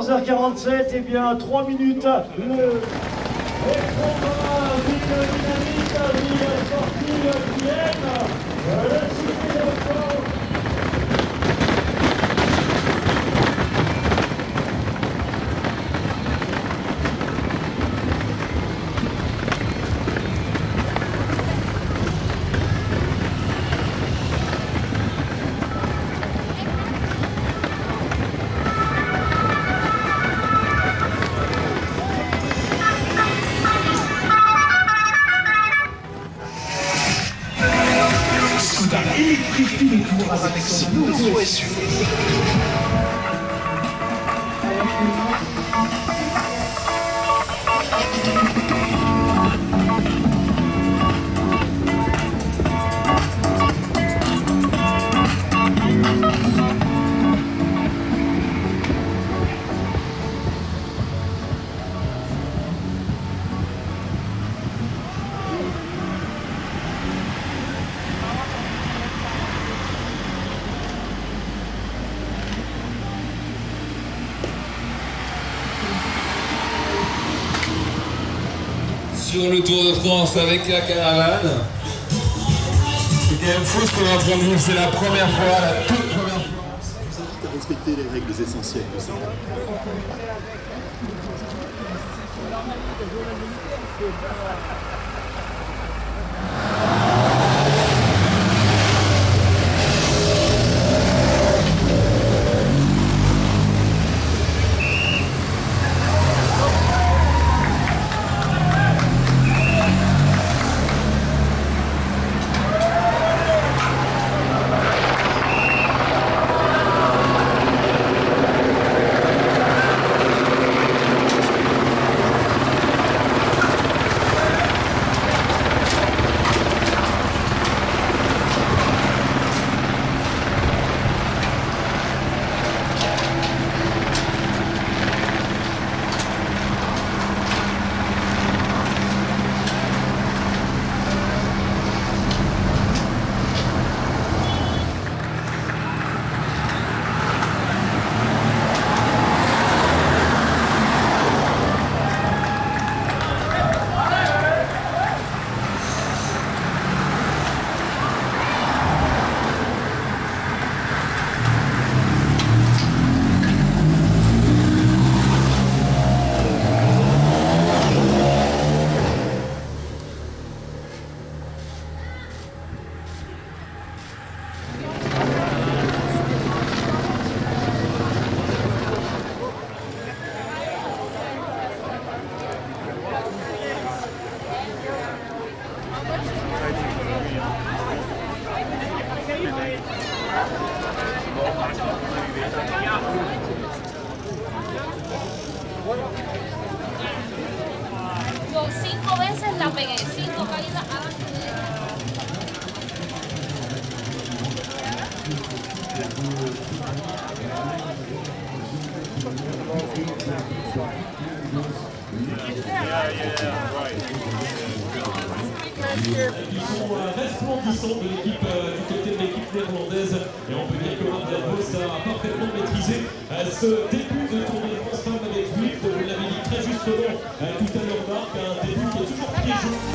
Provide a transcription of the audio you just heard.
18h47, et bien 3 minutes. Le... Combat, ville Skoda électrifie les tours avec nouveau SUV. Sur le Tour de France avec la caravane. C'est quand même fou ce qu'on est en train c'est la première fois, la toute première fois. Je vous invite à respecter les règles essentielles. Yo cinco la cinco caídas antes de l'équipe euh, du côté de l'équipe néerlandaise. Et on peut ce début de tournée de France avec lui, vous l'avez dit très justement euh, tout à l'heure Marc, un début qui est toujours piégeux.